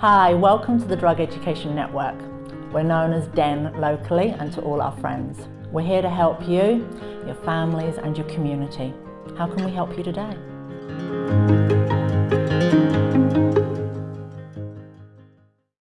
Hi, welcome to the Drug Education Network. We're known as DEN locally and to all our friends. We're here to help you, your families and your community. How can we help you today?